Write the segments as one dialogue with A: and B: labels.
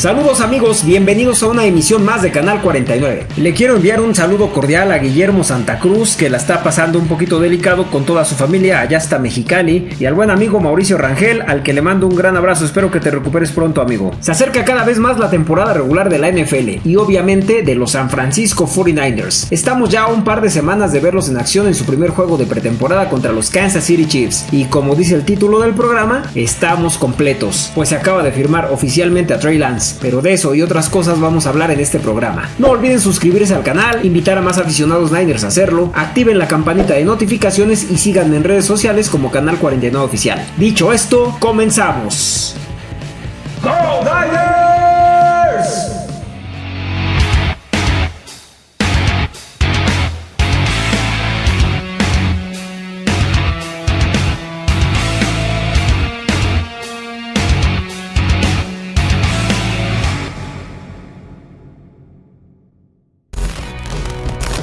A: Saludos amigos, bienvenidos a una emisión más de Canal 49. Le quiero enviar un saludo cordial a Guillermo Santa Cruz, que la está pasando un poquito delicado con toda su familia allá hasta Mexicali, y al buen amigo Mauricio Rangel, al que le mando un gran abrazo, espero que te recuperes pronto amigo. Se acerca cada vez más la temporada regular de la NFL y obviamente de los San Francisco 49ers. Estamos ya a un par de semanas de verlos en acción en su primer juego de pretemporada contra los Kansas City Chiefs, y como dice el título del programa, estamos completos, pues se acaba de firmar oficialmente a Trey Lance pero de eso y otras cosas vamos a hablar en este programa. No olviden suscribirse al canal, invitar a más aficionados Niners a hacerlo, activen la campanita de notificaciones y síganme en redes sociales como Canal 49 Oficial. Dicho esto, comenzamos.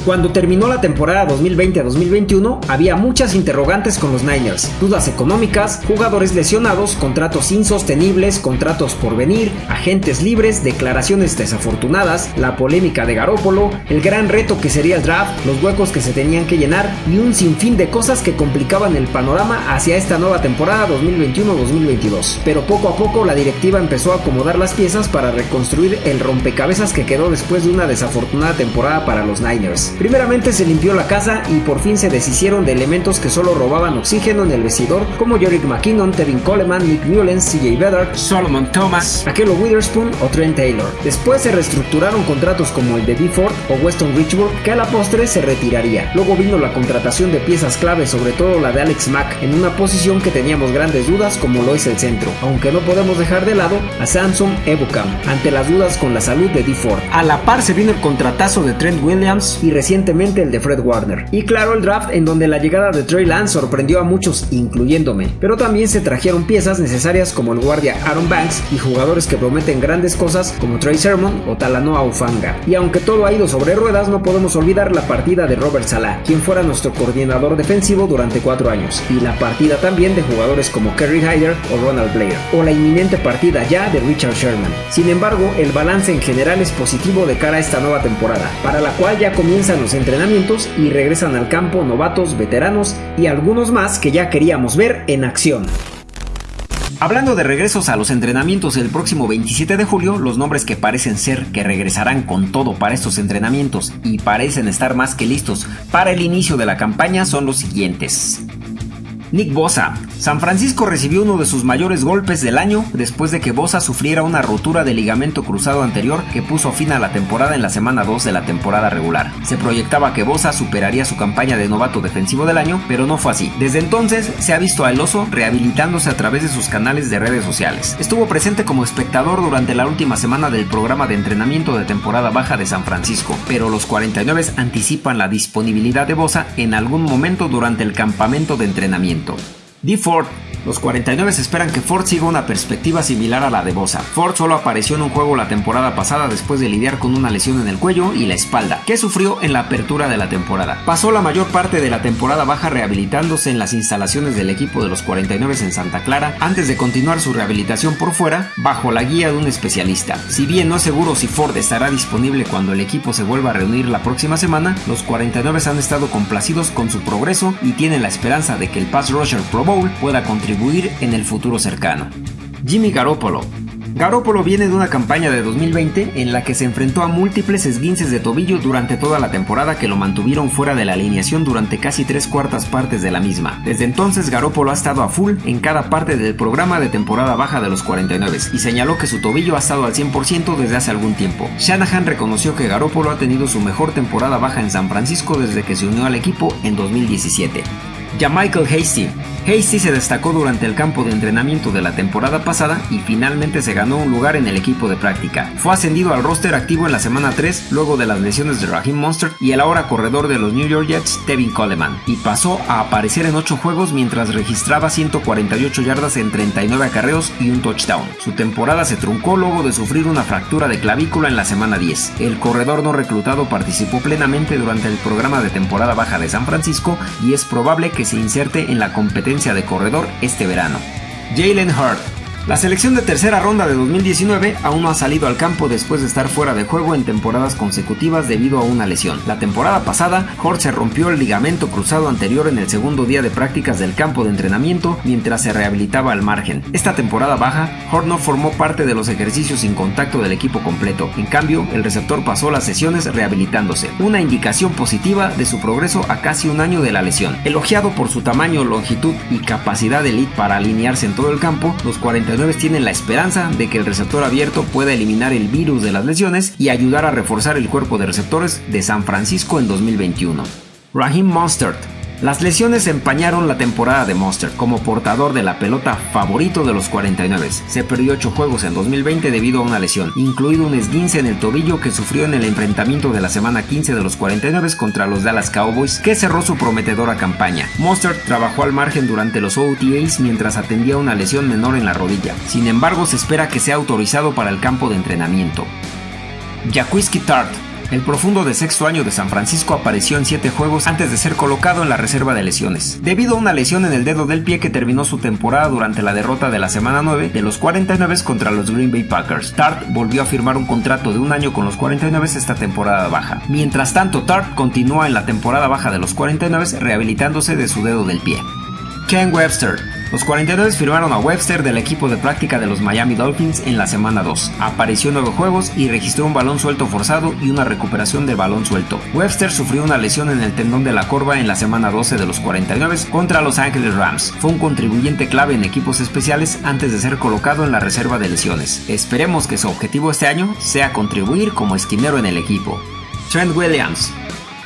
A: Cuando terminó la temporada 2020-2021, había muchas interrogantes con los Niners, dudas económicas, jugadores lesionados, contratos insostenibles, contratos por venir, agentes libres, declaraciones desafortunadas, la polémica de Garópolo, el gran reto que sería el draft, los huecos que se tenían que llenar y un sinfín de cosas que complicaban el panorama hacia esta nueva temporada 2021-2022. Pero poco a poco la directiva empezó a acomodar las piezas para reconstruir el rompecabezas que quedó después de una desafortunada temporada para los Niners. Primeramente se limpió la casa y por fin se deshicieron de elementos que solo robaban oxígeno en el vestidor, como Yorick McKinnon, Tevin Coleman, Nick Mullens, CJ Beathard, Solomon Thomas, Akello Witherspoon o Trent Taylor. Después se reestructuraron contratos como el de D. Ford o Weston Richburg, que a la postre se retiraría. Luego vino la contratación de piezas clave, sobre todo la de Alex Mack, en una posición que teníamos grandes dudas como lo es el centro, aunque no podemos dejar de lado a Samson Ebukam, ante las dudas con la salud de D. Ford. A la par se vino el contratazo de Trent Williams y recientemente el de Fred Warner. Y claro, el draft en donde la llegada de Trey Lance sorprendió a muchos, incluyéndome. Pero también se trajeron piezas necesarias como el guardia Aaron Banks y jugadores que prometen grandes cosas como Trey Sermon o Talanoa Ufanga. Y aunque todo ha ido sobre ruedas, no podemos olvidar la partida de Robert Salah, quien fuera nuestro coordinador defensivo durante cuatro años. Y la partida también de jugadores como Kerry Hyder o Ronald Blair. O la inminente partida ya de Richard Sherman. Sin embargo, el balance en general es positivo de cara a esta nueva temporada, para la cual ya comienzan los entrenamientos y regresan al campo novatos, veteranos y algunos más que ya queríamos ver en acción. Hablando de regresos a los entrenamientos el próximo 27 de julio, los nombres que parecen ser que regresarán con todo para estos entrenamientos y parecen estar más que listos para el inicio de la campaña son los siguientes. Nick Bosa. San Francisco recibió uno de sus mayores golpes del año después de que Bosa sufriera una rotura de ligamento cruzado anterior que puso fin a la temporada en la semana 2 de la temporada regular. Se proyectaba que Bosa superaría su campaña de novato defensivo del año, pero no fue así. Desde entonces se ha visto al oso rehabilitándose a través de sus canales de redes sociales. Estuvo presente como espectador durante la última semana del programa de entrenamiento de temporada baja de San Francisco, pero los 49 anticipan la disponibilidad de Bosa en algún momento durante el campamento de entrenamiento. D. Ford los 49 esperan que Ford siga una perspectiva similar a la de Bosa. Ford solo apareció en un juego la temporada pasada después de lidiar con una lesión en el cuello y la espalda, que sufrió en la apertura de la temporada. Pasó la mayor parte de la temporada baja rehabilitándose en las instalaciones del equipo de los 49 en Santa Clara antes de continuar su rehabilitación por fuera bajo la guía de un especialista. Si bien no es seguro si Ford estará disponible cuando el equipo se vuelva a reunir la próxima semana, los 49 han estado complacidos con su progreso y tienen la esperanza de que el Pass Rusher Pro Bowl pueda contribuir en el futuro cercano. Jimmy Garoppolo Garoppolo viene de una campaña de 2020 en la que se enfrentó a múltiples esguinces de tobillo durante toda la temporada que lo mantuvieron fuera de la alineación durante casi tres cuartas partes de la misma. Desde entonces Garoppolo ha estado a full en cada parte del programa de temporada baja de los 49 y señaló que su tobillo ha estado al 100% desde hace algún tiempo. Shanahan reconoció que Garoppolo ha tenido su mejor temporada baja en San Francisco desde que se unió al equipo en 2017. Ya Michael Hasty. Hasty se destacó durante el campo de entrenamiento de la temporada pasada y finalmente se ganó un lugar en el equipo de práctica. Fue ascendido al roster activo en la semana 3 luego de las lesiones de Raheem Monster y el ahora corredor de los New York Jets, Tevin Coleman, y pasó a aparecer en 8 juegos mientras registraba 148 yardas en 39 acarreos y un touchdown. Su temporada se truncó luego de sufrir una fractura de clavícula en la semana 10. El corredor no reclutado participó plenamente durante el programa de temporada baja de San Francisco y es probable que se inserte en la competencia de corredor este verano. Jalen Hurt La selección de tercera ronda de 2019 aún no ha salido al campo después de estar fuera de juego en temporadas consecutivas debido a una lesión. La temporada pasada, Hort se rompió el ligamento cruzado anterior en el segundo día de prácticas del campo de entrenamiento mientras se rehabilitaba al margen. Esta temporada baja, Hort no formó parte de los ejercicios sin contacto del equipo completo. En cambio, el receptor pasó las sesiones rehabilitándose, una indicación positiva de su progreso a casi un año de la lesión. Elogiado por su tamaño, longitud y capacidad elite para alinearse en todo el campo, los 49 tienen la esperanza de que el receptor abierto pueda eliminar el virus de las lesiones y ayudar a reforzar el cuerpo de receptores de San Francisco en 2021. Raheem Mostert las lesiones empañaron la temporada de Monster como portador de la pelota favorito de los 49. Se perdió 8 juegos en 2020 debido a una lesión, incluido un esguince en el tobillo que sufrió en el enfrentamiento de la semana 15 de los 49 contra los Dallas Cowboys, que cerró su prometedora campaña. Monster trabajó al margen durante los OTAs mientras atendía una lesión menor en la rodilla. Sin embargo, se espera que sea autorizado para el campo de entrenamiento. Jaquiski Tart el profundo de sexto año de San Francisco apareció en siete juegos antes de ser colocado en la reserva de lesiones. Debido a una lesión en el dedo del pie que terminó su temporada durante la derrota de la semana 9 de los 49 contra los Green Bay Packers, Tart volvió a firmar un contrato de un año con los 49 esta temporada baja. Mientras tanto, Tart continúa en la temporada baja de los 49 rehabilitándose de su dedo del pie. Ken Webster los 49 firmaron a Webster del equipo de práctica de los Miami Dolphins en la semana 2. Apareció en nueve juegos y registró un balón suelto forzado y una recuperación del balón suelto. Webster sufrió una lesión en el tendón de la corva en la semana 12 de los 49 contra Los Angeles Rams. Fue un contribuyente clave en equipos especiales antes de ser colocado en la reserva de lesiones. Esperemos que su objetivo este año sea contribuir como esquinero en el equipo. Trent Williams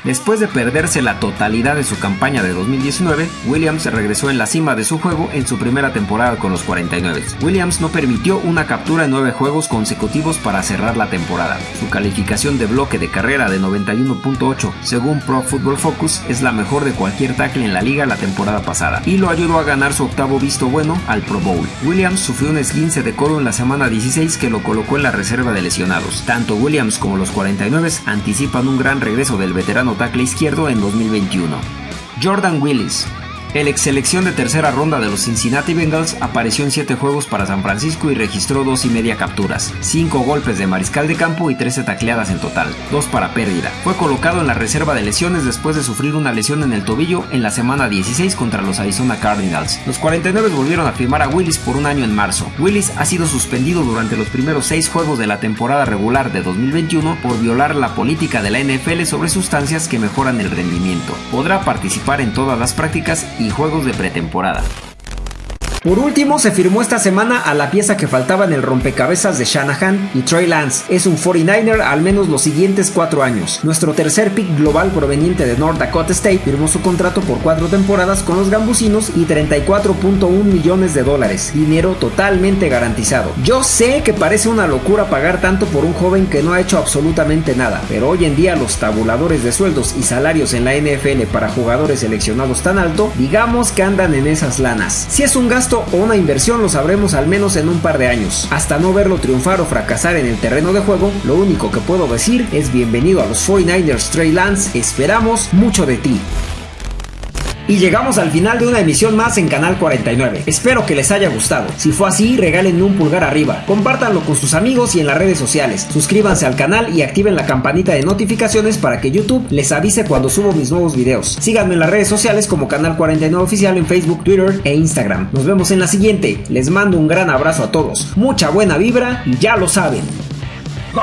A: Después de perderse la totalidad de su campaña de 2019, Williams regresó en la cima de su juego en su primera temporada con los 49. Williams no permitió una captura en nueve juegos consecutivos para cerrar la temporada. Su calificación de bloque de carrera de 91.8 según Pro Football Focus es la mejor de cualquier tackle en la liga la temporada pasada y lo ayudó a ganar su octavo visto bueno al Pro Bowl. Williams sufrió un esguince de codo en la semana 16 que lo colocó en la reserva de lesionados. Tanto Williams como los 49 anticipan un gran regreso del veterano tackle izquierdo en 2021. Jordan Willis, el ex selección de tercera ronda de los Cincinnati Bengals apareció en 7 juegos para San Francisco y registró dos y media capturas, 5 golpes de mariscal de campo y 13 tacleadas en total, 2 para pérdida. Fue colocado en la reserva de lesiones después de sufrir una lesión en el tobillo en la semana 16 contra los Arizona Cardinals. Los 49 volvieron a firmar a Willis por un año en marzo. Willis ha sido suspendido durante los primeros 6 juegos de la temporada regular de 2021 por violar la política de la NFL sobre sustancias que mejoran el rendimiento. Podrá participar en todas las prácticas y juegos de pretemporada. Por último, se firmó esta semana a la pieza que faltaba en el rompecabezas de Shanahan y Trey Lance. Es un 49er al menos los siguientes cuatro años. Nuestro tercer pick global proveniente de North Dakota State firmó su contrato por cuatro temporadas con los gambusinos y 34.1 millones de dólares. Dinero totalmente garantizado. Yo sé que parece una locura pagar tanto por un joven que no ha hecho absolutamente nada, pero hoy en día los tabuladores de sueldos y salarios en la NFL para jugadores seleccionados tan alto, digamos que andan en esas lanas. Si es un gasto o una inversión lo sabremos al menos en un par de años. Hasta no verlo triunfar o fracasar en el terreno de juego, lo único que puedo decir es bienvenido a los 49ers Trey Lance, esperamos mucho de ti. Y llegamos al final de una emisión más en Canal 49. Espero que les haya gustado. Si fue así, regálenme un pulgar arriba. Compártanlo con sus amigos y en las redes sociales. Suscríbanse al canal y activen la campanita de notificaciones para que YouTube les avise cuando subo mis nuevos videos. Síganme en las redes sociales como Canal 49 Oficial en Facebook, Twitter e Instagram. Nos vemos en la siguiente. Les mando un gran abrazo a todos. Mucha buena vibra y ya lo saben. ¡Go